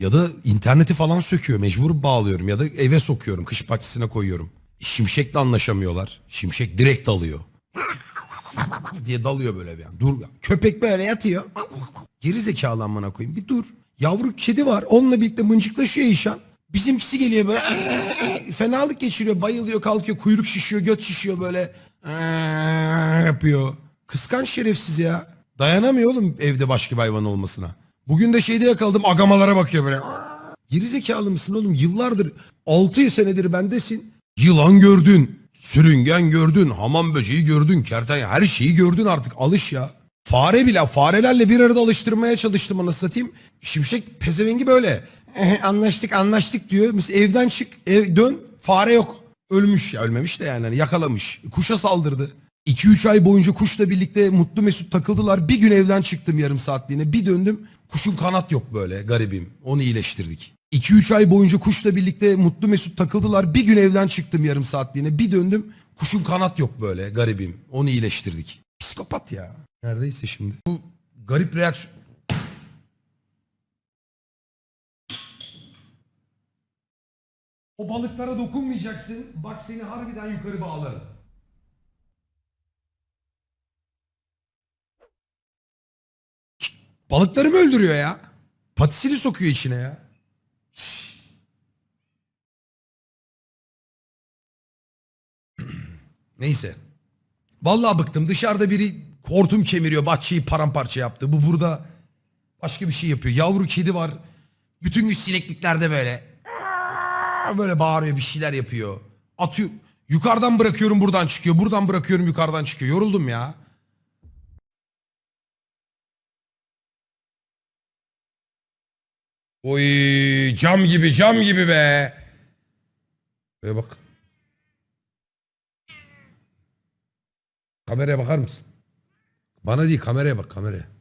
Ya da interneti falan söküyor. Mecbur bağlıyorum. Ya da eve sokuyorum. Kış bahçesine koyuyorum. Şimşekle anlaşamıyorlar. Şimşek direkt dalıyor. diye dalıyor böyle bir an. Dur. Köpek böyle yatıyor. Geri zekalı koyayım. Bir dur. Yavru kedi var. Onunla birlikte mıncıklaşıyor İşan. Bizimkisi geliyor böyle fenalık geçiriyor. Bayılıyor kalkıyor. Kuyruk şişiyor. Göt şişiyor böyle. yapıyor. Kıskanç şerefsiz ya. Dayanamıyor oğlum evde başka bir hayvan olmasına. Bugün de şeyde yakaladım agamalara bakıyor böyle. Geri zekalı mısın oğlum? Yıllardır 6 senedir bendesin. Yılan gördün. Sürüngen gördün. Hamam böceği gördün. Kertenkele her şeyi gördün artık. Alış ya. Fare bile farelerle bir arada alıştırmaya çalıştım anasını satayım. Şimşek pezevengi böyle. "Eh, anlaştık anlaştık diyor. Mesela evden çık ev, dön fare yok. Ölmüş ya ölmemiş de yani hani yakalamış. Kuşa saldırdı. 2-3 ay boyunca kuşla birlikte mutlu mesut takıldılar. Bir gün evden çıktım yarım saatliğine. Bir döndüm. Kuşun kanat yok böyle garibim. Onu iyileştirdik. 2-3 ay boyunca kuşla birlikte mutlu mesut takıldılar. Bir gün evden çıktım yarım saatliğine. Bir döndüm. Kuşun kanat yok böyle garibim. Onu iyileştirdik. Psikopat ya. Neredeyse şimdi. Bu garip reaksiyon. O balıklara dokunmayacaksın. Bak seni harbiden yukarı bağlarım. Balıkları mı öldürüyor ya? Patisini sokuyor içine ya. Neyse. Vallahi bıktım. Dışarıda biri hortum kemiriyor. Bahçeyi paramparça yaptı. Bu burada başka bir şey yapıyor. Yavru kedi var. Bütün gün sinekliklerde böyle. Böyle bağırıyor bir şeyler yapıyor. Atıyor. Yukarıdan bırakıyorum buradan çıkıyor. Buradan bırakıyorum yukarıdan çıkıyor. Yoruldum ya. Oy cam gibi cam gibi be. Böyle bak. Kameraya bakar mısın? Bana değil kameraya bak kameraya.